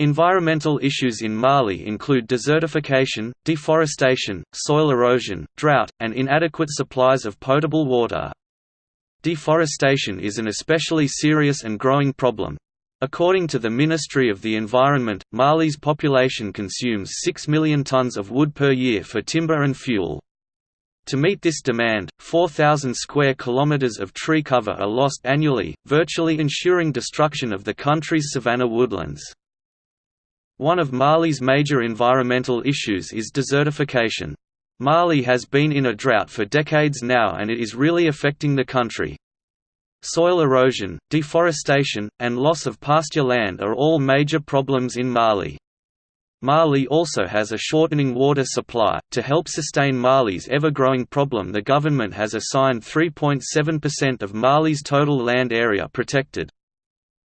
Environmental issues in Mali include desertification, deforestation, soil erosion, drought, and inadequate supplies of potable water. Deforestation is an especially serious and growing problem. According to the Ministry of the Environment, Mali's population consumes 6 million tons of wood per year for timber and fuel. To meet this demand, 4,000 square kilometers of tree cover are lost annually, virtually ensuring destruction of the country's savanna woodlands. One of Mali's major environmental issues is desertification. Mali has been in a drought for decades now and it is really affecting the country. Soil erosion, deforestation, and loss of pasture land are all major problems in Mali. Mali also has a shortening water supply. To help sustain Mali's ever growing problem, the government has assigned 3.7% of Mali's total land area protected.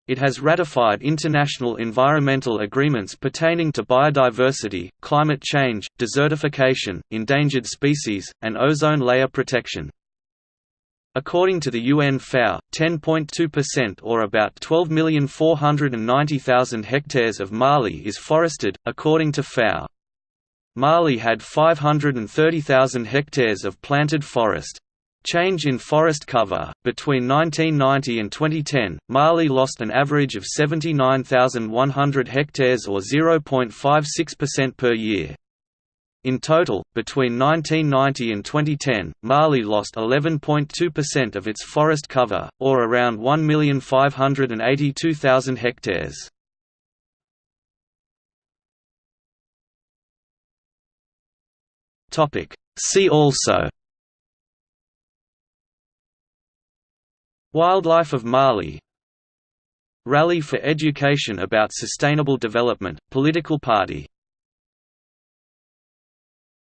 It has ratified international environmental agreements pertaining to biodiversity, climate change, desertification, endangered species, and ozone layer protection. According to the UN FAO, 10.2% or about 12,490,000 hectares of Mali is forested, according to FAO. Mali had 530,000 hectares of planted forest. Change in forest cover Between 1990 and 2010, Mali lost an average of 79,100 hectares or 0.56% per year. In total, between 1990 and 2010, Mali lost 11.2% of its forest cover, or around 1,582,000 hectares. See also Wildlife of Mali. Rally for Education about Sustainable Development, political party